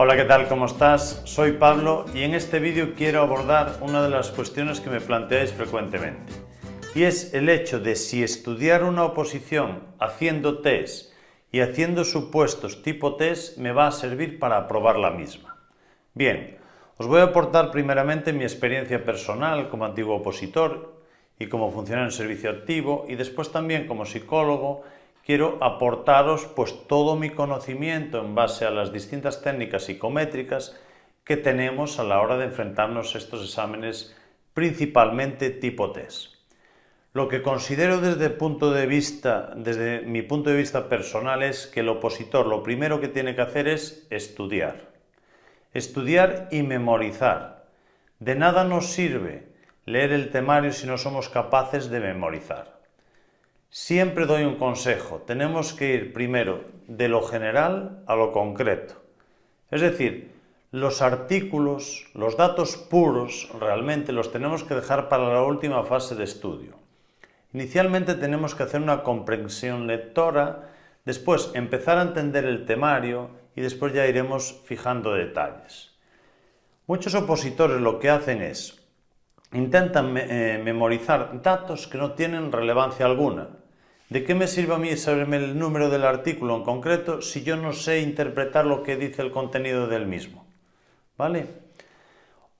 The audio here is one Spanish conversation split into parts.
Hola, ¿qué tal? ¿Cómo estás? Soy Pablo y en este vídeo quiero abordar una de las cuestiones que me planteáis frecuentemente y es el hecho de si estudiar una oposición haciendo test y haciendo supuestos tipo test me va a servir para aprobar la misma. Bien, os voy a aportar primeramente mi experiencia personal como antiguo opositor y como funcionario en servicio activo y después también como psicólogo quiero aportaros pues todo mi conocimiento en base a las distintas técnicas psicométricas que tenemos a la hora de enfrentarnos a estos exámenes principalmente tipo test. Lo que considero desde, punto de vista, desde mi punto de vista personal es que el opositor lo primero que tiene que hacer es estudiar. Estudiar y memorizar. De nada nos sirve leer el temario si no somos capaces de memorizar. Siempre doy un consejo, tenemos que ir primero de lo general a lo concreto. Es decir, los artículos, los datos puros, realmente los tenemos que dejar para la última fase de estudio. Inicialmente tenemos que hacer una comprensión lectora, después empezar a entender el temario y después ya iremos fijando detalles. Muchos opositores lo que hacen es, intentan eh, memorizar datos que no tienen relevancia alguna. ¿De qué me sirve a mí saberme el número del artículo en concreto si yo no sé interpretar lo que dice el contenido del mismo? ¿Vale?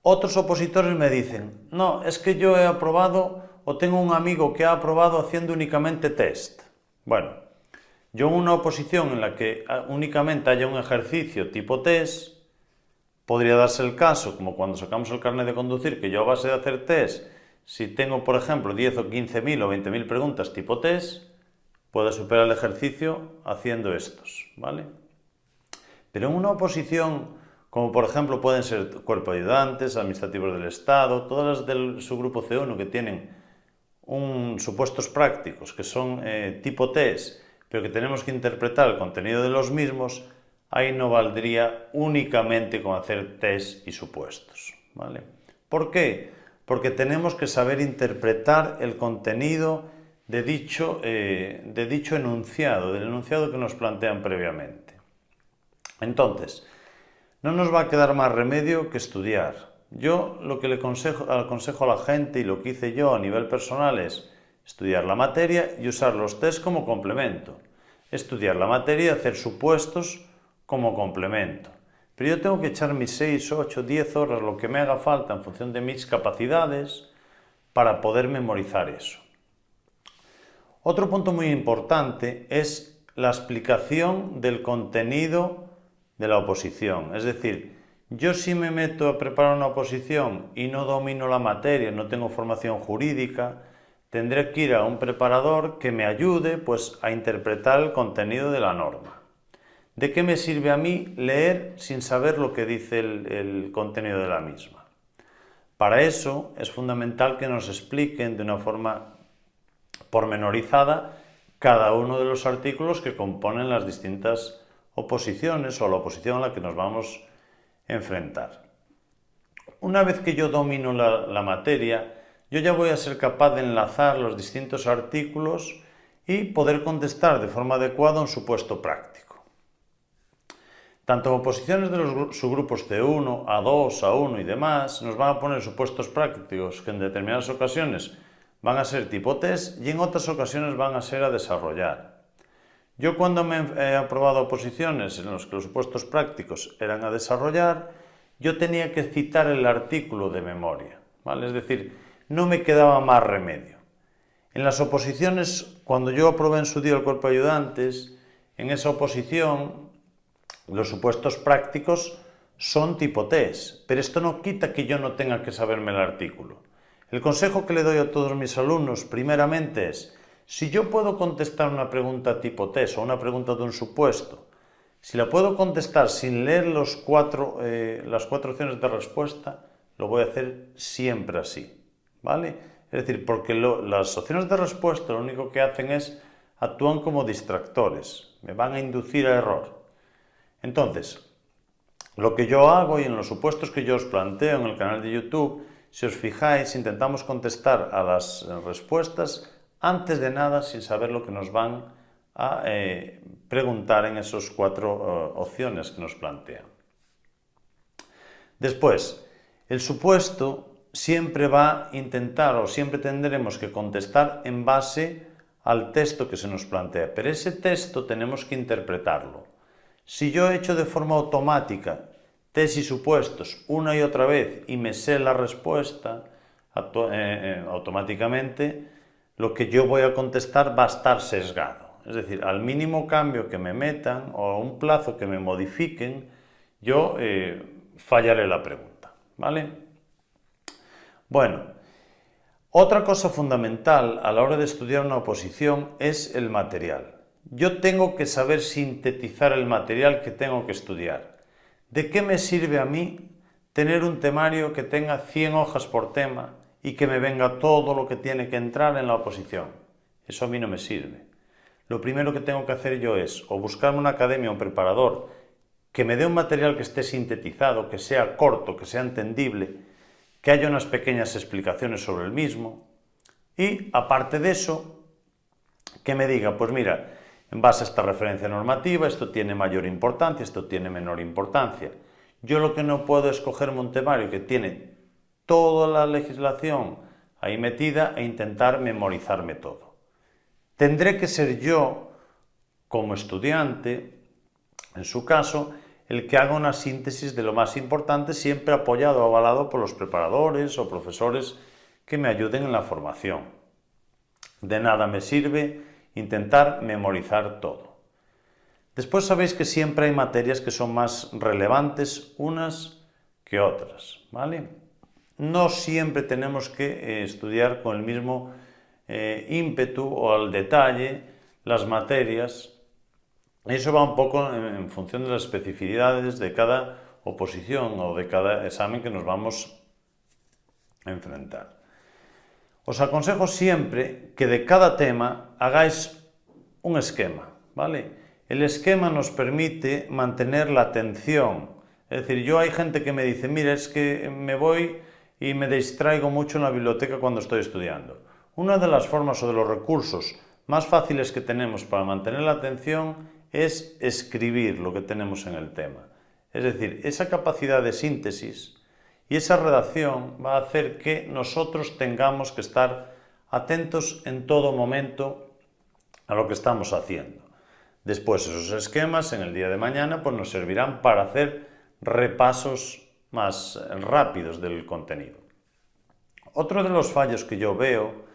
Otros opositores me dicen, no, es que yo he aprobado o tengo un amigo que ha aprobado haciendo únicamente test. Bueno, yo en una oposición en la que ah, únicamente haya un ejercicio tipo test, podría darse el caso, como cuando sacamos el carnet de conducir, que yo a base de hacer test, si tengo, por ejemplo, 10 o 15.000 o 20.000 preguntas tipo test, puedo superar el ejercicio haciendo estos, ¿vale? Pero en una oposición, como por ejemplo pueden ser cuerpo de ayudantes, administrativos del Estado, todas las del subgrupo C1 que tienen supuestos prácticos, que son eh, tipo test, pero que tenemos que interpretar el contenido de los mismos, ahí no valdría únicamente con hacer test y supuestos. ¿vale? ¿Por qué? Porque tenemos que saber interpretar el contenido de dicho, eh, de dicho enunciado, del enunciado que nos plantean previamente. Entonces, no nos va a quedar más remedio que estudiar. Yo lo que le aconsejo, aconsejo a la gente y lo que hice yo a nivel personal es estudiar la materia y usar los test como complemento. Estudiar la materia hacer supuestos como complemento. Pero yo tengo que echar mis 6, 8, 10 horas, lo que me haga falta en función de mis capacidades, para poder memorizar eso. Otro punto muy importante es la explicación del contenido de la oposición. Es decir, yo si me meto a preparar una oposición y no domino la materia, no tengo formación jurídica, tendré que ir a un preparador que me ayude pues, a interpretar el contenido de la norma. ¿De qué me sirve a mí leer sin saber lo que dice el, contenido de la misma? Para eso es fundamental que nos expliquen de una forma pormenorizada cada uno de los artículos que componen las distintas oposiciones o la oposición a la que nos vamos a enfrentar. Una vez que yo domino la, la materia, yo ya voy a ser capaz de enlazar los distintos artículos y poder contestar de forma adecuada un supuesto práctico. Tanto oposiciones de los subgrupos C1, A2, A1 y demás nos van a poner supuestos prácticos que en determinadas ocasiones van a ser tipo test y en otras ocasiones van a ser a desarrollar. Yo cuando me he aprobado oposiciones en los que los supuestos prácticos eran a desarrollar, yo tenía que citar el artículo de memoria. ¿vale? Es decir, no me quedaba más remedio. En las oposiciones, cuando yo aprobé en su día el cuerpo de ayudantes, en esa oposición los supuestos prácticos son tipo test, pero esto no quita que yo no tenga que saberme el artículo. El consejo que le doy a todos mis alumnos primeramente es, si yo puedo contestar una pregunta tipo test o una pregunta de un supuesto, si la puedo contestar sin leer eh, las cuatro opciones de respuesta, lo voy a hacer siempre así. ¿vale? Es decir, porque las opciones de respuesta lo único que hacen es actúan como distractores, me van a inducir a error. Entonces, lo que yo hago y en los supuestos que yo os planteo en el canal de YouTube, si os fijáis, intentamos contestar a las respuestas antes de nada sin saber lo que nos van a eh, preguntar en esas cuatro eh, opciones que nos plantean. Después, el supuesto siempre va a intentar o siempre tendremos que contestar en base al texto que se nos plantea, pero ese texto tenemos que interpretarlo. Si yo he hecho de forma automática tesis supuestos una y otra vez y me sé la respuesta, eh, eh, automáticamente lo que yo voy a contestar va a estar sesgado. Es decir, al mínimo cambio que me metan o a un plazo que me modifiquen, yo eh, fallaré la pregunta. ¿Vale? Bueno, otra cosa fundamental a la hora de estudiar una oposición es el material. Yo tengo que saber sintetizar el material que tengo que estudiar. ¿De qué me sirve a mí tener un temario que tenga 100 hojas por tema y que me venga todo lo que tiene que entrar en la oposición? Eso a mí no me sirve lo primero que tengo que hacer yo es o buscarme una academia o un preparador que me dé un material que esté sintetizado, que sea corto, que sea entendible, que haya unas pequeñas explicaciones sobre el mismo y, aparte de eso, que me diga, pues mira, en base a esta referencia normativa, esto tiene mayor importancia, esto tiene menor importancia. Yo lo que no puedo es cogerme un temario que tiene toda la legislación ahí metida e intentar memorizarme todo. Tendré que ser yo, como estudiante, en su caso, el que haga una síntesis de lo más importante, siempre apoyado o avalado por los preparadores o profesores que me ayuden en la formación. De nada me sirve intentar memorizar todo. Después sabéis que siempre hay materias que son más relevantes unas que otras, ¿vale? No siempre tenemos que eh, estudiar con el mismo eh, ímpetu o al detalle las materias. Eso va un poco en, en función de las especificidades de cada oposición o de cada examen que nos vamos a enfrentar. Os aconsejo siempre que de cada tema hagáis un esquema, ¿vale? El esquema nos permite mantener la atención. Es decir, yo hay gente que me dice, mira, es que me voy y me distraigo mucho en la biblioteca cuando estoy estudiando. Una de las formas o de los recursos más fáciles que tenemos para mantener la atención es escribir lo que tenemos en el tema. Es decir, esa capacidad de síntesis y esa redacción va a hacer que nosotros tengamos que estar atentos en todo momento a lo que estamos haciendo. Después esos esquemas en el día de mañana pues nos servirán para hacer repasos más rápidos del contenido. Otro de los fallos que yo veo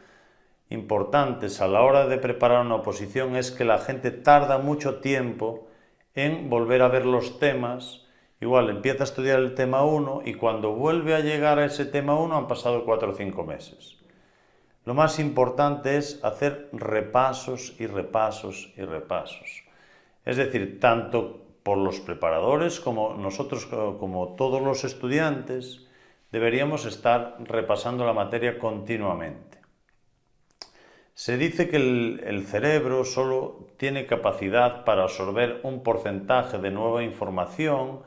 importantes a la hora de preparar una oposición es que la gente tarda mucho tiempo en volver a ver los temas. Igual empieza a estudiar el tema 1 y cuando vuelve a llegar a ese tema 1 han pasado 4 o 5 meses. Lo más importante es hacer repasos y repasos y repasos. Es decir, tanto por los preparadores como nosotros, como todos los estudiantes, deberíamos estar repasando la materia continuamente. Se dice que el, cerebro solo tiene capacidad para absorber un porcentaje de nueva información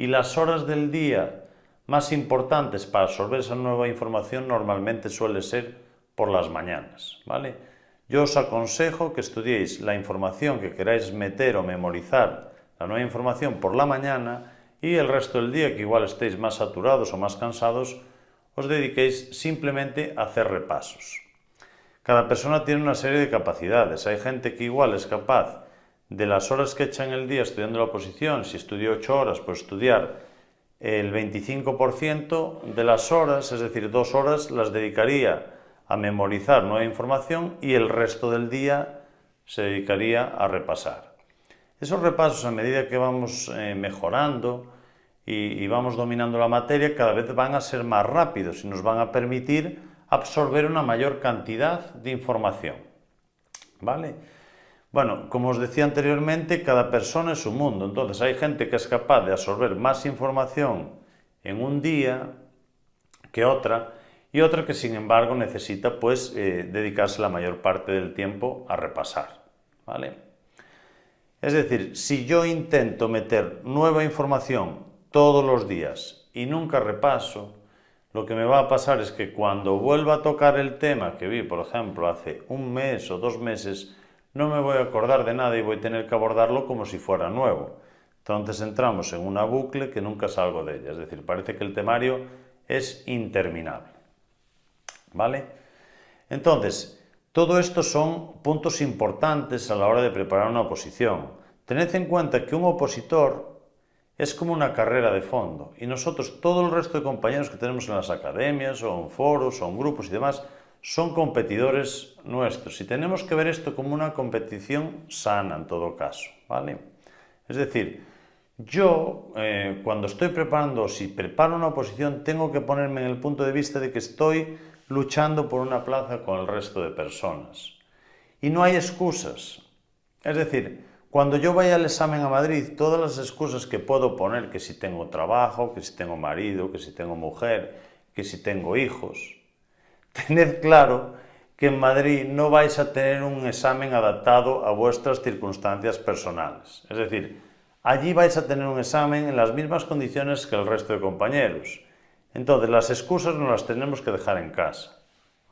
y las horas del día más importantes para absorber esa nueva información normalmente suele ser por las mañanas. ¿vale? Yo os aconsejo que estudiéis la información que queráis meter o memorizar, la nueva información por la mañana y el resto del día, que igual estéis más saturados o más cansados, os dediquéis simplemente a hacer repasos. Cada persona tiene una serie de capacidades. Hay gente que igual es capaz de las horas que echa en el día estudiando la oposición, si estudia 8 horas, pues estudiar el 25% de las horas, es decir, dos horas las dedicaría a memorizar nueva información y el resto del día se dedicaría a repasar. Esos repasos, a medida que vamos eh, mejorando y vamos dominando la materia, cada vez van a ser más rápidos y nos van a permitir absorber una mayor cantidad de información. ¿Vale? Bueno, como os decía anteriormente, cada persona es un mundo. Entonces hay gente que es capaz de absorber más información en un día que otra y otra que sin embargo necesita pues eh, dedicarse la mayor parte del tiempo a repasar. ¿Vale? Es decir, si yo intento meter nueva información todos los días y nunca repaso, lo que me va a pasar es que cuando vuelva a tocar el tema que vi, por ejemplo, hace un mes o dos meses, no me voy a acordar de nada y voy a tener que abordarlo como si fuera nuevo. Entonces entramos en una bucle que nunca salgo de ella, es decir, parece que el temario es interminable. ¿Vale? Entonces, todo esto son puntos importantes a la hora de preparar una oposición. Tened en cuenta que un opositor es como una carrera de fondo y nosotros, todo el resto de compañeros que tenemos en las academias o en foros o en grupos y demás, son competidores nuestros y tenemos que ver esto como una competición sana en todo caso, ¿vale? Es decir, yo eh, cuando estoy preparando, si preparo una oposición, tengo que ponerme en el punto de vista de que estoy luchando por una plaza con el resto de personas. Y no hay excusas. Es decir, cuando yo vaya al examen a Madrid, todas las excusas que puedo poner, que si tengo trabajo, que si tengo marido, que si tengo mujer, que si tengo hijos, tened claro que en Madrid no vais a tener un examen adaptado a vuestras circunstancias personales. Es decir, allí vais a tener un examen en las mismas condiciones que el resto de compañeros. Entonces, las excusas no las tenemos que dejar en casa.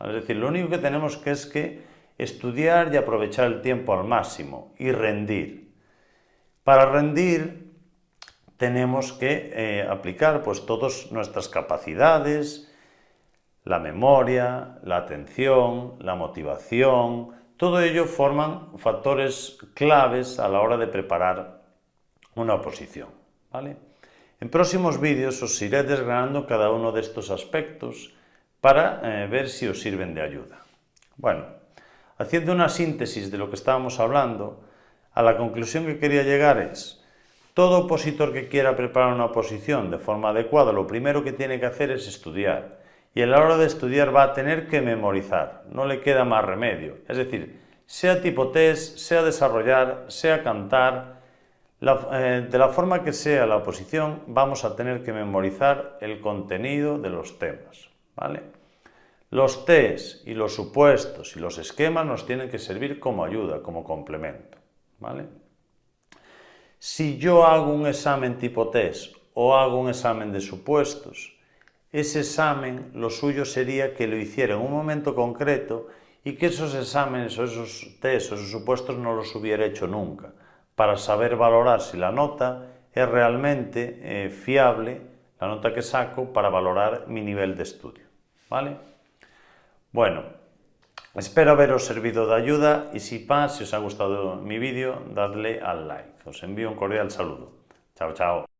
Es decir, lo único que tenemos que es que estudiar y aprovechar el tiempo al máximo y rendir. Para rendir tenemos que eh, aplicar pues, todas nuestras capacidades, la memoria, la atención, la motivación, todo ello forman factores claves a la hora de preparar una oposición. ¿vale? En próximos vídeos os iré desgranando cada uno de estos aspectos para eh, ver si os sirven de ayuda. Bueno, haciendo una síntesis de lo que estábamos hablando, a la conclusión que quería llegar es, todo opositor que quiera preparar una oposición de forma adecuada, lo primero que tiene que hacer es estudiar. Y a la hora de estudiar va a tener que memorizar, no le queda más remedio. Es decir, sea tipo test, sea desarrollar, sea cantar, eh, de la forma que sea la oposición, vamos a tener que memorizar el contenido de los temas. ¿vale? Los test y los supuestos y los esquemas nos tienen que servir como ayuda, como complemento. ¿vale? Si yo hago un examen tipo test o hago un examen de supuestos, ese examen lo suyo sería que lo hiciera en un momento concreto y que esos exámenes o esos test o esos supuestos no los hubiera hecho nunca para saber valorar si la nota es realmente eh, fiable, la nota que saco, para valorar mi nivel de estudio. ¿Vale? Bueno, espero haberos servido de ayuda y si pas, si os ha gustado mi vídeo, dadle al like. Os envío un cordial saludo. Chao, chao.